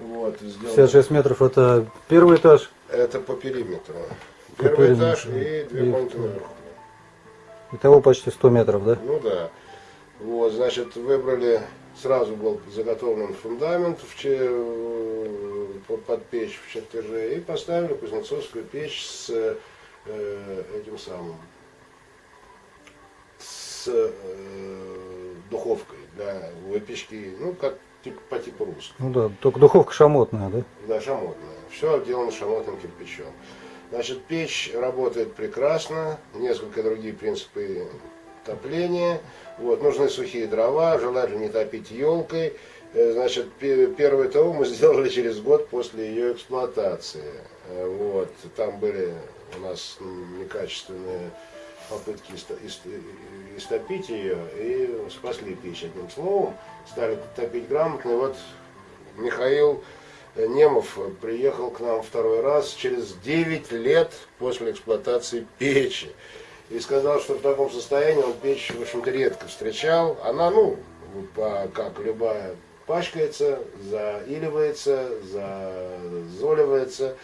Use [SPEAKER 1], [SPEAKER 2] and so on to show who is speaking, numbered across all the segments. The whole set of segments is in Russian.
[SPEAKER 1] Вот, сделано.
[SPEAKER 2] 56 метров это первый этаж.
[SPEAKER 1] Это по периметру.
[SPEAKER 2] По
[SPEAKER 1] Первый
[SPEAKER 2] периметру.
[SPEAKER 1] этаж и две
[SPEAKER 2] И-
[SPEAKER 1] комнаты наверху.
[SPEAKER 2] Итого почти 100 метров, да?
[SPEAKER 1] Ну да. Вот, значит, выбрали, сразу был заготовлен фундамент в че- под- под печь в чертеже и поставили кузнецовскую печь с э, этим самым, с э, духовкой для выпечки, ну, как тип- по типу русской.
[SPEAKER 2] Ну да, только духовка шамотная, да?
[SPEAKER 1] Да, шамотная. Все отделано шамотным кирпичом. Значит, печь работает прекрасно, несколько другие принципы топления. Вот, нужны сухие дрова, желательно не топить елкой. Э, Значит, пе- первый ТО мы сделали через год после ее эксплуатации. Э, Вот, там были у нас некачественные попытки истопить ее и спасли печь одним словом. Стали топить грамотно. И вот Михаил Немов приехал к нам второй раз через 9 лет после эксплуатации печи. И сказал, что в таком состоянии он печь, в общем-то, редко встречал. Она, ну, как любая, пачкается, заиливается, зазоливается.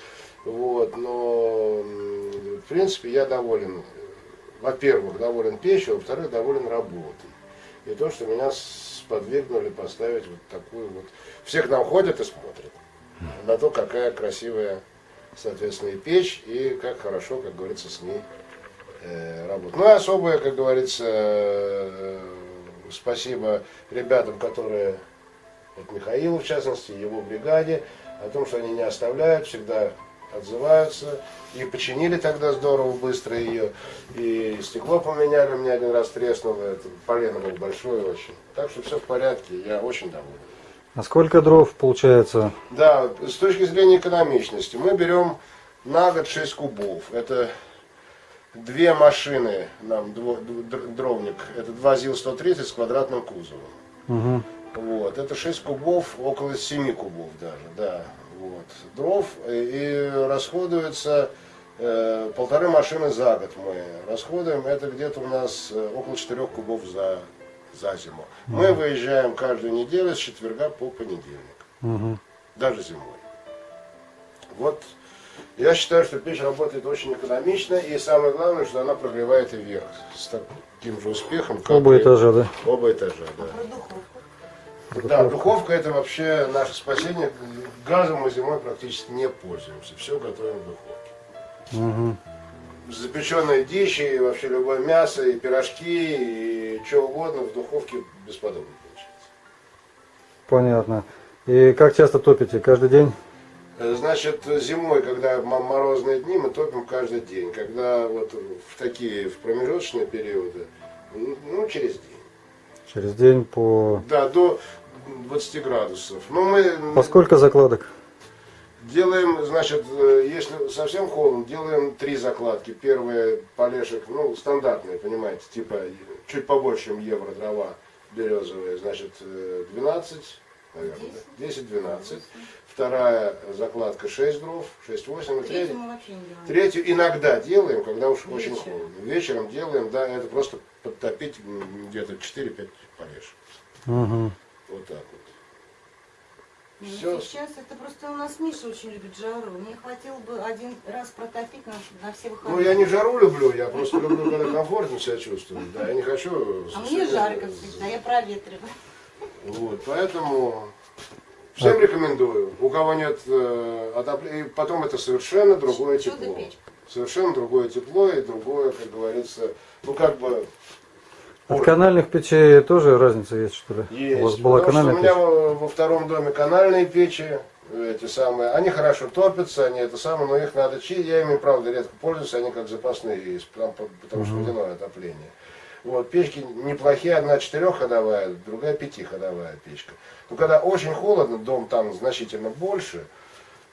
[SPEAKER 1] Вот, но, в принципе, я доволен. Во-первых, доволен печью, во-вторых, доволен работой. И то, что меня сподвигнули поставить вот такую вот... Все к нам ходят и смотрят на то, какая красивая, соответственно, и печь, и как хорошо, как говорится, с ней э, работать. Ну и особое, как говорится, э, спасибо ребятам, которые, вот Михаилу в частности, его бригаде, о том, что они не оставляют, всегда отзываются. И починили тогда здорово, быстро ее. И стекло поменяли, у меня один раз треснуло, это полено было большое очень. Так что все в порядке, я очень доволен.
[SPEAKER 2] А сколько дров получается?
[SPEAKER 1] Да, с точки зрения экономичности, мы берем на год 6 кубов. Это две машины, нам дровник, это два ЗИЛ-130 с квадратным кузовом.
[SPEAKER 2] Угу.
[SPEAKER 1] Вот, это 6 кубов, около 7 кубов даже, да. Вот, дров и, и расходуется э, полторы машины за год мы расходуем. Это где-то у нас э, около 4 кубов за, за зиму. Мы выезжаем каждую неделю с четверга по понедельник
[SPEAKER 2] Угу.
[SPEAKER 1] даже зимой. Вот я считаю, что печь работает очень экономично, и самое главное, что она прогревает и вверх с таким же успехом, как
[SPEAKER 2] Оба
[SPEAKER 1] и-
[SPEAKER 2] этажа, да?
[SPEAKER 1] Оба этажа, да. Да, духовка это вообще наше спасение. Газом мы зимой практически не пользуемся. Все готовим в духовке.
[SPEAKER 2] Угу.
[SPEAKER 1] Запеченные дичи, и вообще любое мясо, и пирожки, и что угодно в духовке бесподобно получается.
[SPEAKER 2] Понятно. И как часто топите? Каждый день?
[SPEAKER 1] Э, Значит, зимой, когда морозные дни, мы топим каждый день. Когда вот в такие, в промежуточные периоды, ну, через день.
[SPEAKER 2] Через день по...
[SPEAKER 1] Да, до 20 градусов. Но мы
[SPEAKER 2] По сколько закладок?
[SPEAKER 1] делаем, значит, э, если совсем холодно, делаем три закладки. Первая полешек, ну, стандартные, понимаете, типа чуть побольше, чем евро дрова березовые, значит, э, 12, наверное, да? 10-12. Вторая закладка 6 дров, 6-8, и
[SPEAKER 3] Третью.
[SPEAKER 1] Третью иногда делаем, когда уж очень
[SPEAKER 3] Вечером.
[SPEAKER 1] холодно. Вечером делаем, да, это просто подтопить где-то 4-5 полешек.
[SPEAKER 2] Угу.
[SPEAKER 1] Вот так вот.
[SPEAKER 3] Ну,
[SPEAKER 1] Всё.
[SPEAKER 3] Сейчас это просто у нас Миша очень любит жару. Мне хватило бы один раз протопить на, на все выходные.
[SPEAKER 1] Ну, я не жару люблю, я просто люблю, когда комфортно себя чувствую. Да, я не хочу...
[SPEAKER 3] А мне жарко всегда, я проветриваю.
[SPEAKER 1] Вот, поэтому всем рекомендую. У кого нет э, отопления, и потом это совершенно другое тепло. Совершенно другое тепло и другое, как говорится, ну как бы
[SPEAKER 2] От канальных печей тоже разница есть, что ли?
[SPEAKER 1] есть.
[SPEAKER 2] У вас была
[SPEAKER 1] Потому что
[SPEAKER 2] канальная
[SPEAKER 1] у меня
[SPEAKER 2] печь?
[SPEAKER 1] во, втором доме канальные печи, эти самые, они хорошо топятся, они это самое, но их надо чистить. Я ими, правда, редко пользуюсь, они как запасные есть, потому, потому что водяное отопление. Вот, печки неплохие, одна четырехходовая, другая пятиходовая печка. Но когда очень холодно, дом там значительно больше,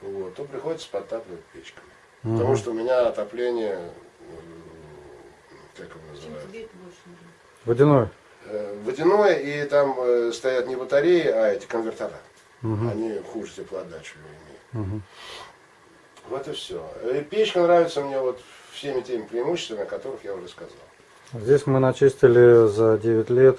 [SPEAKER 1] вот, то приходится подтапливать печками. Потому что у меня отопление, как его называют,
[SPEAKER 2] Водяной.
[SPEAKER 1] э, водяное, и там э, стоят не батареи, а эти конвертера. Они хуже теплоотдачу имеют.
[SPEAKER 2] Мгм.
[SPEAKER 1] Вот и все. И печка нравится мне вот всеми теми преимуществами, о которых я уже сказал.
[SPEAKER 2] Здесь мы начистили за 9 лет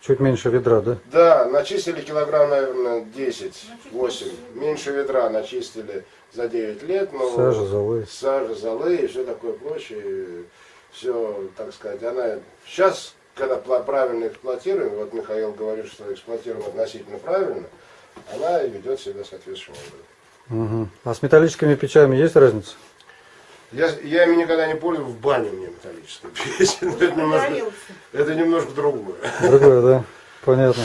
[SPEAKER 2] чуть меньше ведра, да?
[SPEAKER 1] Да, начистили килограмм, наверное, 10-8. Меньше ведра начистили за 9 лет. Но
[SPEAKER 2] Сажа, золы.
[SPEAKER 1] Сажа, золы и все такое прочее. Все, так сказать, она... Сейчас, когда правильно эксплуатируем, вот Михаил говорит, что эксплуатируем относительно правильно, она ведет себя соответствующим образом.
[SPEAKER 2] Мгм. А с металлическими печами есть разница?
[SPEAKER 1] Я, я ими никогда не пользовался, в бане у меня металлическая печь. Это немножко, это немножко другое.
[SPEAKER 2] Другое, да? Понятно.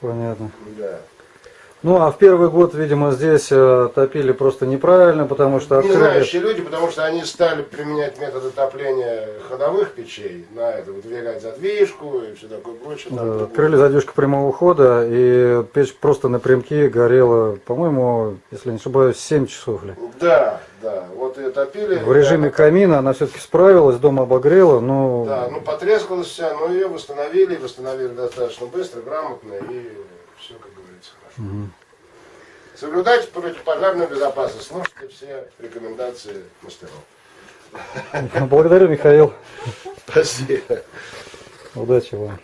[SPEAKER 2] Понятно.
[SPEAKER 1] Да.
[SPEAKER 2] Ну, а в первый год, видимо, здесь э, топили просто неправильно, потому что
[SPEAKER 1] Не
[SPEAKER 2] открыли...
[SPEAKER 1] знающие люди, потому что они стали применять методы топления ходовых печей на это, выдвигать задвижку и все такое прочее.
[SPEAKER 2] Да, открыли задвижку прямого хода, и печь просто напрямки горела, по-моему, если не ошибаюсь, 7 часов ли.
[SPEAKER 1] Да, да, вот ее топили.
[SPEAKER 2] В режиме
[SPEAKER 1] Да,
[SPEAKER 2] камина она все-таки справилась, дом обогрела, но
[SPEAKER 1] Да, ну потрескалась вся, но ее восстановили, восстановили достаточно быстро, грамотно и все, как говорится, хорошо. Соблюдайте противопожарную безопасность, слушайте все рекомендации мастеров.
[SPEAKER 2] благодарю, Михаил.
[SPEAKER 1] Спасибо.
[SPEAKER 2] Удачи вам.